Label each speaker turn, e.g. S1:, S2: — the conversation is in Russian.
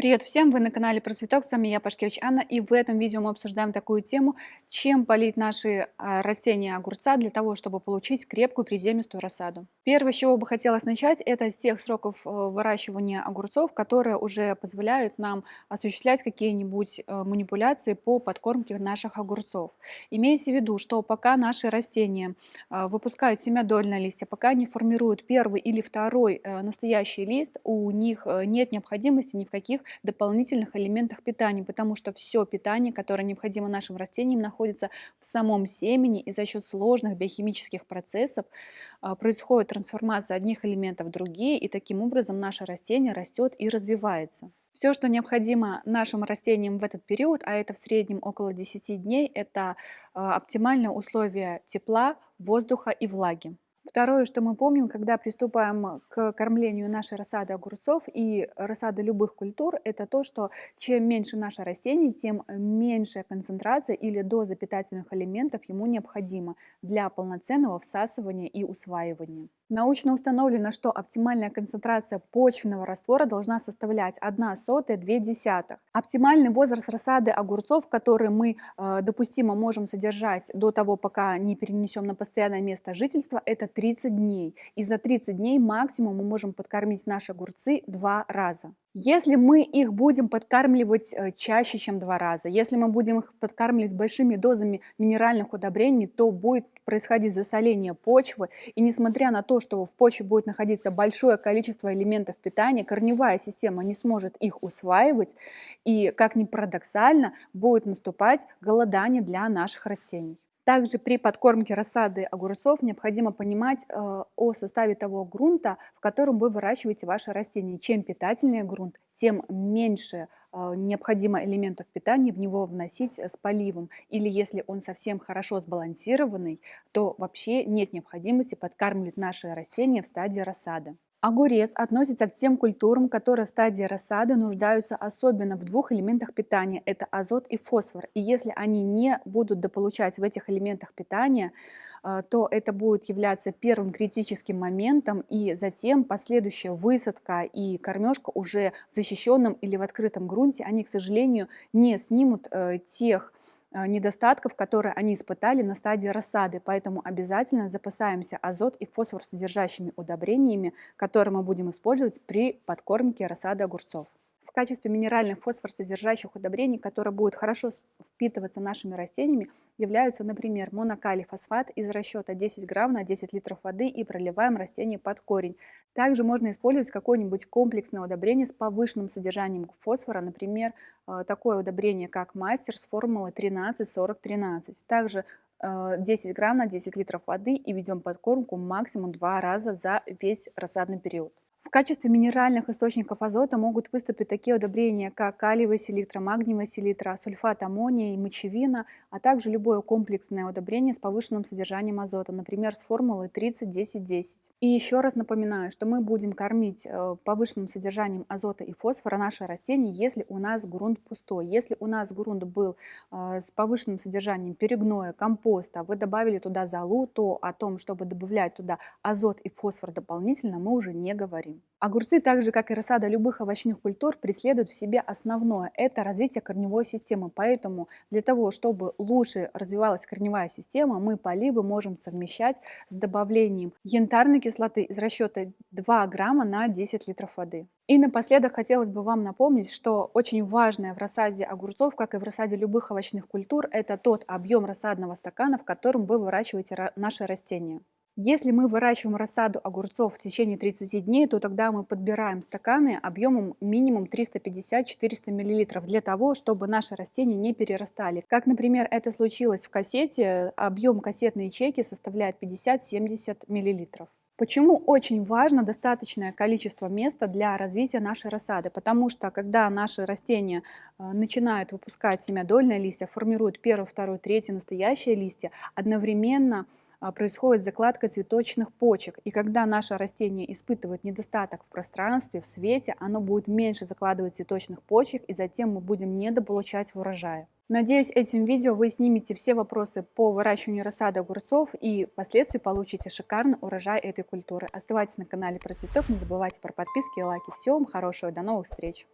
S1: Привет всем! Вы на канале Про Цветок, с вами я, Пашкевич Анна, и в этом видео мы обсуждаем такую тему, чем полить наши а, растения огурца для того, чтобы получить крепкую приземистую рассаду. Первое, с чего бы хотелось начать, это с тех сроков э, выращивания огурцов, которые уже позволяют нам осуществлять какие-нибудь э, манипуляции по подкормке наших огурцов. Имейте в виду, что пока наши растения э, выпускают семядольные листья, пока они формируют первый или второй настоящий лист, у них нет необходимости ни в каких дополнительных элементах питания, потому что все питание, которое необходимо нашим растениям, находится в самом семени, и за счет сложных биохимических процессов происходит трансформация одних элементов в другие, и таким образом наше растение растет и развивается. Все, что необходимо нашим растениям в этот период, а это в среднем около 10 дней, это а, оптимальные условия тепла, воздуха и влаги. Второе, что мы помним, когда приступаем к кормлению нашей рассады огурцов и рассады любых культур, это то, что чем меньше наше растение, тем меньшая концентрация или доза питательных элементов ему необходима для полноценного всасывания и усваивания. Научно установлено, что оптимальная концентрация почвенного раствора должна составлять 1 сотая 2 десятых. Оптимальный возраст рассады огурцов, который мы э, допустимо можем содержать до того, пока не перенесем на постоянное место жительства, это 30 дней. И за 30 дней максимум мы можем подкормить наши огурцы два раза. Если мы их будем подкармливать э, чаще, чем два раза, если мы будем их подкармливать большими дозами минеральных удобрений, то будет происходить засоление почвы. И несмотря на то, что в почве будет находиться большое количество элементов питания, корневая система не сможет их усваивать. И, как ни парадоксально, будет наступать голодание для наших растений. Также при подкормке рассады огурцов необходимо понимать э, о составе того грунта, в котором вы выращиваете ваши растения. Чем питательнее грунт, тем меньше э, необходимо элементов питания в него вносить с поливом. Или если он совсем хорошо сбалансированный, то вообще нет необходимости подкармливать наши растения в стадии рассады. Огурец относится к тем культурам, которые в стадии рассады нуждаются особенно в двух элементах питания – это азот и фосфор. И если они не будут дополучать в этих элементах питания, э, то это будет являться первым критическим моментом, и затем последующая высадка и кормежка уже в защищенном или в открытом грунте, они, к сожалению, не снимут э, тех недостатков, которые они испытали на стадии рассады. Поэтому обязательно запасаемся азот и фосфор содержащими удобрениями, которые мы будем использовать при подкормке рассады огурцов. В качестве минеральных фосфор содержащих удобрений, которые будут хорошо впитываться нашими растениями, являются, например, монокалий фосфат из расчета 10 грамм на 10 литров воды и проливаем растение под корень. Также можно использовать какое-нибудь комплексное удобрение с повышенным содержанием фосфора, например, э, такое удобрение, как мастер с формулой 13-40-13. Также 10 э, грамм на 10 литров воды и ведем подкормку максимум 2 раза за весь рассадный период. В качестве минеральных источников азота могут выступить такие удобрения, как калиевая селитра, магниевая селитра, сульфат аммония и мочевина, а также любое комплексное удобрение с повышенным содержанием азота, например, с формулой 30-10-10. И еще раз напоминаю, что мы будем кормить э, повышенным содержанием азота и фосфора наши растения, если у нас грунт пустой. Если у нас грунт был э, с повышенным содержанием перегноя, компоста, вы добавили туда золу, то о том, чтобы добавлять туда азот и фосфор дополнительно, мы уже не говорим говорим. Огурцы, так же как и рассада любых овощных культур, преследуют в себе основное – это развитие корневой системы. Поэтому для того, чтобы лучше развивалась корневая система, мы поливы можем совмещать с добавлением янтарной кислоты из расчета 2 грамма на 10 литров воды. И напоследок хотелось бы вам напомнить, что очень важное в рассаде огурцов, как и в рассаде любых овощных культур, это тот объем рассадного стакана, в котором вы выращиваете наши растения. Если мы выращиваем рассаду огурцов в течение 30 дней, то тогда мы подбираем стаканы объемом минимум 350-400 мл для того, чтобы наши растения не перерастали. Как, например, это случилось в кассете, объем кассетной ячейки составляет 50-70 мл. Почему очень важно достаточное количество места для развития нашей рассады? Потому что когда наши растения э, начинают выпускать семядольные листья, формируют первый, второй, третий настоящие листья, одновременно происходит закладка цветочных почек. И когда наше растение испытывает недостаток в пространстве, в свете, оно будет меньше закладывать цветочных почек, и затем мы будем недополучать урожая. Надеюсь, этим видео вы снимете все вопросы по выращиванию рассады огурцов и впоследствии получите шикарный урожай этой культуры. Оставайтесь на канале про цветок, не забывайте про подписки и лайки. Всего вам хорошего, до новых встреч!